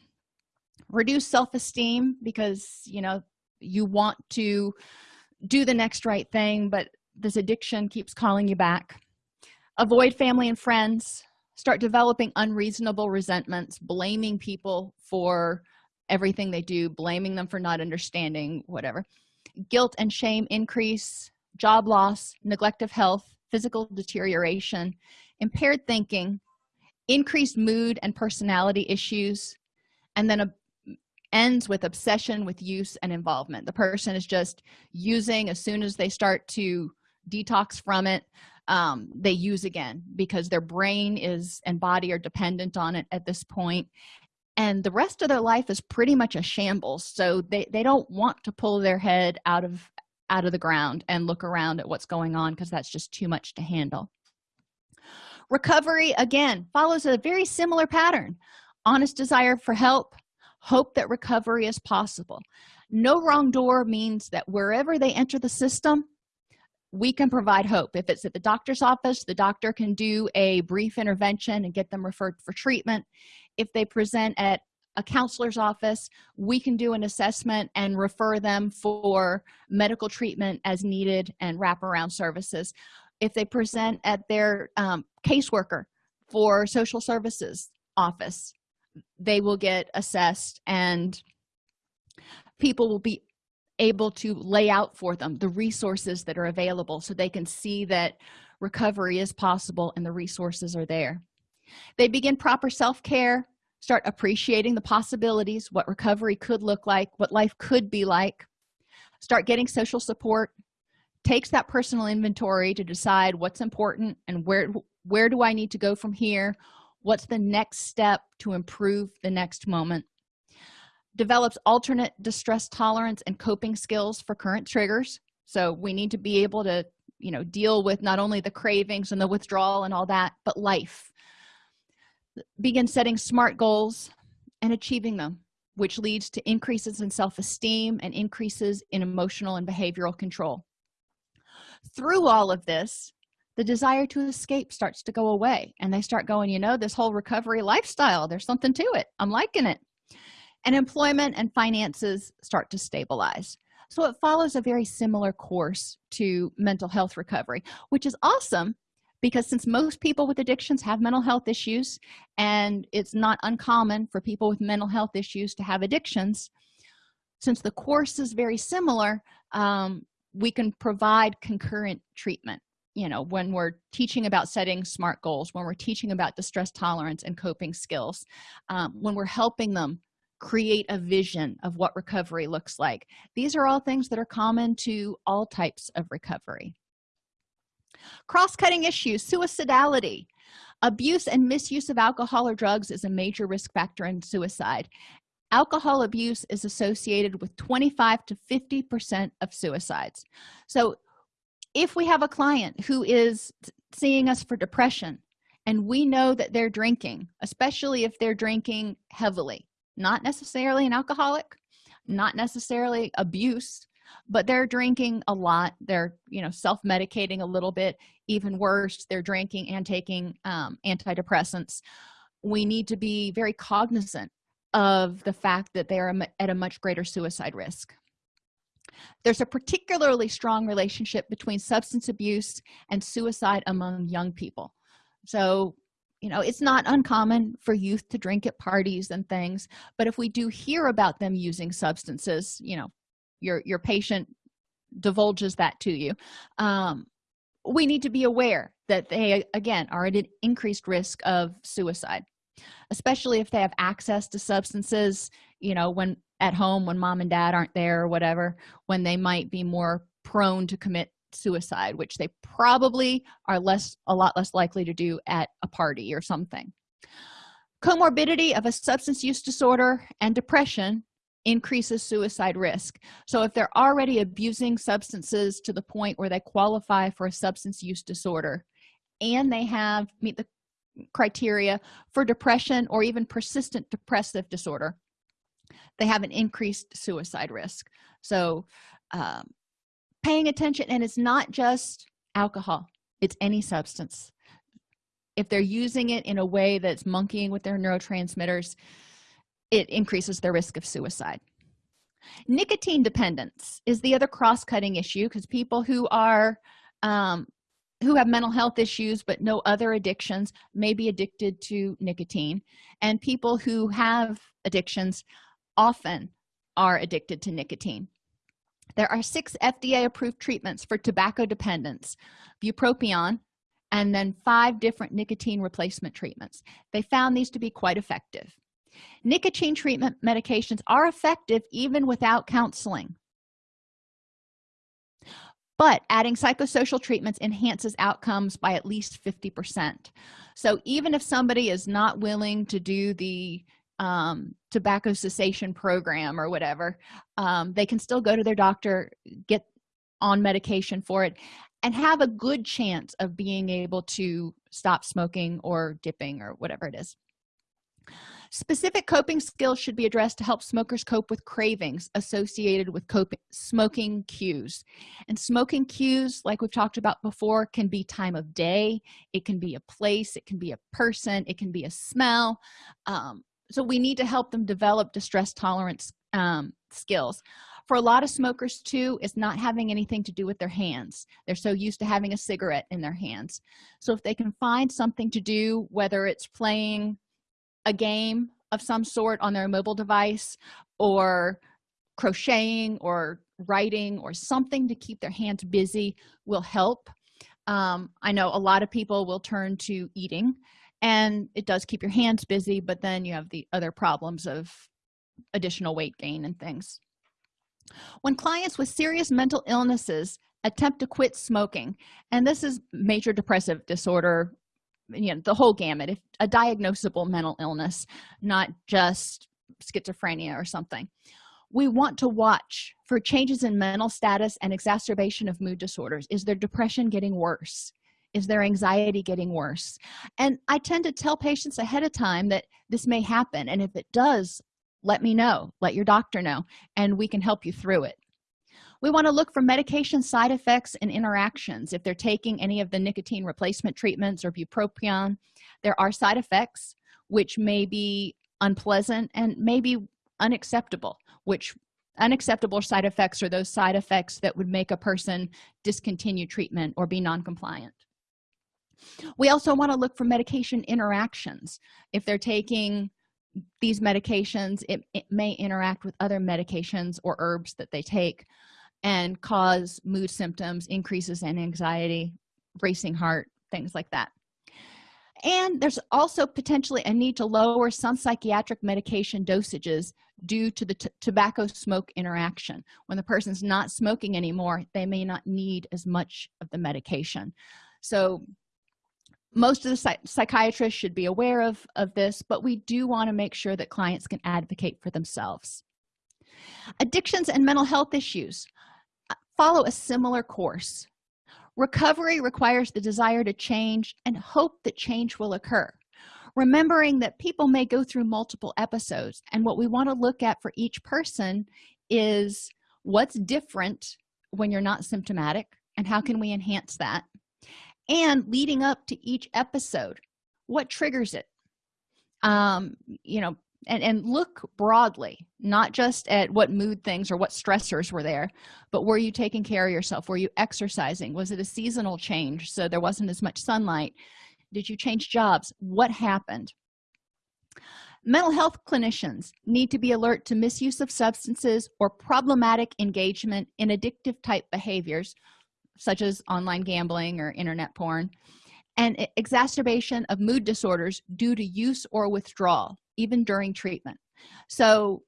Reduce self-esteem because you know you want to do the next right thing but this addiction keeps calling you back. Avoid family and friends. Start developing unreasonable resentments blaming people for everything they do blaming them for not understanding whatever. Guilt and shame increase job loss neglect of health physical deterioration impaired thinking increased mood and personality issues and then a ends with obsession with use and involvement. The person is just using as soon as they start to detox from it um, they use again because their brain is and body are dependent on it at this point. and the rest of their life is pretty much a shambles. So they they don't want to pull their head out of out of the ground and look around at what's going on because that's just too much to handle. Recovery again follows a very similar pattern. Honest desire for help hope that recovery is possible. No wrong door means that wherever they enter the system we can provide hope. If it's at the doctor's office the doctor can do a brief intervention and get them referred for treatment. If they present at a counselor's office we can do an assessment and refer them for medical treatment as needed and wraparound services. If they present at their um, caseworker for social services office they will get assessed and people will be able to lay out for them the resources that are available so they can see that recovery is possible and the resources are there. They begin proper self-care start appreciating the possibilities what recovery could look like what life could be like start getting social support takes that personal inventory to decide what's important and where where do i need to go from here what's the next step to improve the next moment develops alternate distress tolerance and coping skills for current triggers. So we need to be able to you know deal with not only the cravings and the withdrawal and all that but life. Begin setting smart goals and achieving them which leads to increases in self-esteem and increases in emotional and behavioral control. Through all of this the desire to escape starts to go away and they start going you know this whole recovery lifestyle there's something to it. I'm liking it. And employment and finances start to stabilize. So it follows a very similar course to mental health recovery which is awesome because since most people with addictions have mental health issues and it's not uncommon for people with mental health issues to have addictions since the course is very similar um, we can provide concurrent treatment you know when we're teaching about setting smart goals when we're teaching about distress tolerance and coping skills um, when we're helping them create a vision of what recovery looks like these are all things that are common to all types of recovery. Cross-cutting issues suicidality. Abuse and misuse of alcohol or drugs is a major risk factor in suicide. Alcohol abuse is associated with 25 to 50 percent of suicides. So if we have a client who is seeing us for depression and we know that they're drinking especially if they're drinking heavily not necessarily an alcoholic not necessarily abuse but they're drinking a lot they're you know self-medicating a little bit even worse they're drinking and taking um, antidepressants we need to be very cognizant of the fact that they are at a much greater suicide risk there's a particularly strong relationship between substance abuse and suicide among young people. So you know it's not uncommon for youth to drink at parties and things but if we do hear about them using substances you know your your patient divulges that to you um, we need to be aware that they again are at an increased risk of suicide especially if they have access to substances you know when at home when mom and dad aren't there or whatever when they might be more prone to commit suicide which they probably are less a lot less likely to do at a party or something. Comorbidity of a substance use disorder and depression increases suicide risk. So if they're already abusing substances to the point where they qualify for a substance use disorder and they have meet the criteria for depression or even persistent depressive disorder they have an increased suicide risk. So um, paying attention and it's not just alcohol it's any substance. If they're using it in a way that's monkeying with their neurotransmitters it increases their risk of suicide. Nicotine dependence is the other cross-cutting issue because people who are um, who have mental health issues but no other addictions may be addicted to nicotine and people who have addictions often are addicted to nicotine. There are six fda approved treatments for tobacco dependence bupropion and then five different nicotine replacement treatments. They found these to be quite effective. Nicotine treatment medications are effective even without counseling. But adding psychosocial treatments enhances outcomes by at least 50 percent. So even if somebody is not willing to do the um, tobacco cessation program or whatever um, they can still go to their doctor get on medication for it and have a good chance of being able to stop smoking or dipping or whatever it is. Specific coping skills should be addressed to help smokers cope with cravings associated with coping smoking cues. And smoking cues like we've talked about before can be time of day it can be a place it can be a person it can be a smell um, so we need to help them develop distress tolerance um, skills. For a lot of smokers too it's not having anything to do with their hands. They're so used to having a cigarette in their hands. So if they can find something to do whether it's playing a game of some sort on their mobile device or crocheting or writing or something to keep their hands busy will help. Um, i know a lot of people will turn to eating and it does keep your hands busy but then you have the other problems of additional weight gain and things. When clients with serious mental illnesses attempt to quit smoking and this is major depressive disorder you know the whole gamut if a diagnosable mental illness not just schizophrenia or something we want to watch for changes in mental status and exacerbation of mood disorders. Is their depression getting worse is their anxiety getting worse. And i tend to tell patients ahead of time that this may happen and if it does let me know let your doctor know and we can help you through it. We want to look for medication side effects and interactions. If they're taking any of the nicotine replacement treatments or bupropion there are side effects which may be unpleasant and maybe unacceptable which unacceptable side effects are those side effects that would make a person discontinue treatment or be non-compliant we also want to look for medication interactions. If they're taking these medications it, it may interact with other medications or herbs that they take and cause mood symptoms increases in anxiety racing heart things like that. And there's also potentially a need to lower some psychiatric medication dosages due to the tobacco smoke interaction. When the person's not smoking anymore they may not need as much of the medication. So most of the psych psychiatrists should be aware of of this but we do want to make sure that clients can advocate for themselves. Addictions and mental health issues uh, follow a similar course. Recovery requires the desire to change and hope that change will occur. Remembering that people may go through multiple episodes and what we want to look at for each person is what's different when you're not symptomatic and how can we enhance that and leading up to each episode. What triggers it? Um you know and and look broadly not just at what mood things or what stressors were there but were you taking care of yourself? Were you exercising? Was it a seasonal change so there wasn't as much sunlight? Did you change jobs? What happened? Mental health clinicians need to be alert to misuse of substances or problematic engagement in addictive type behaviors such as online gambling or internet porn and exacerbation of mood disorders due to use or withdrawal even during treatment. So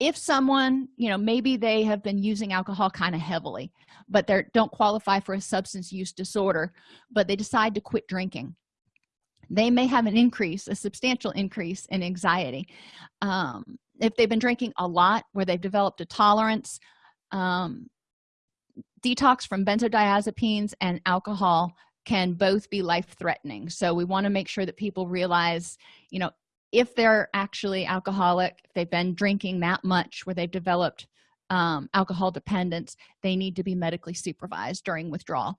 if someone you know maybe they have been using alcohol kind of heavily but they don't qualify for a substance use disorder but they decide to quit drinking they may have an increase a substantial increase in anxiety. Um, if they've been drinking a lot where they've developed a tolerance um, detox from benzodiazepines and alcohol can both be life-threatening. So we want to make sure that people realize you know if they're actually alcoholic if they've been drinking that much where they've developed um, alcohol dependence they need to be medically supervised during withdrawal.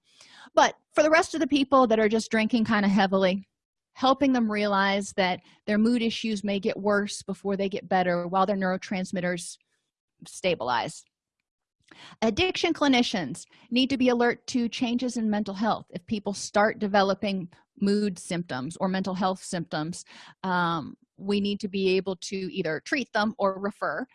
But for the rest of the people that are just drinking kind of heavily helping them realize that their mood issues may get worse before they get better while their neurotransmitters stabilize addiction clinicians need to be alert to changes in mental health. If people start developing mood symptoms or mental health symptoms um, we need to be able to either treat them or refer.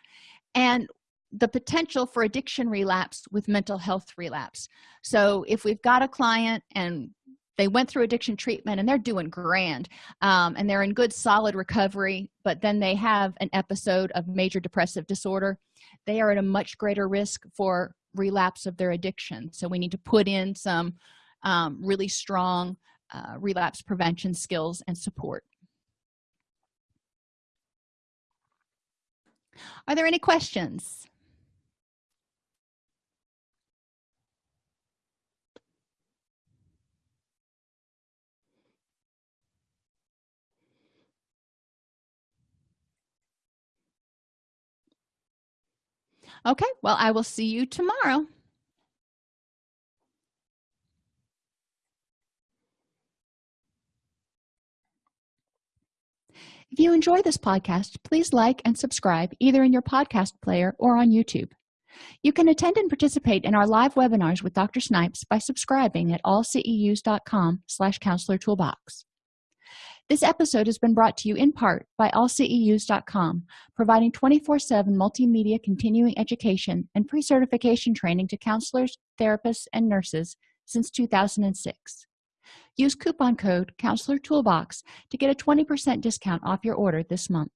And the potential for addiction relapse with mental health relapse. So if we've got a client and they went through addiction treatment and they're doing grand um, and they're in good solid recovery but then they have an episode of major depressive disorder they are at a much greater risk for relapse of their addiction. So we need to put in some um, really strong uh, relapse prevention skills and support. Are there any questions okay well i will see you tomorrow. If you enjoy this podcast please like and subscribe either in your podcast player or on youtube. You can attend and participate in our live webinars with dr snipes by subscribing at allceus.com slash counselor toolbox this episode has been brought to you in part by allceus.com providing 24-7 multimedia continuing education and pre-certification training to counselors therapists and nurses since 2006 use coupon code counselor toolbox to get a 20 percent discount off your order this month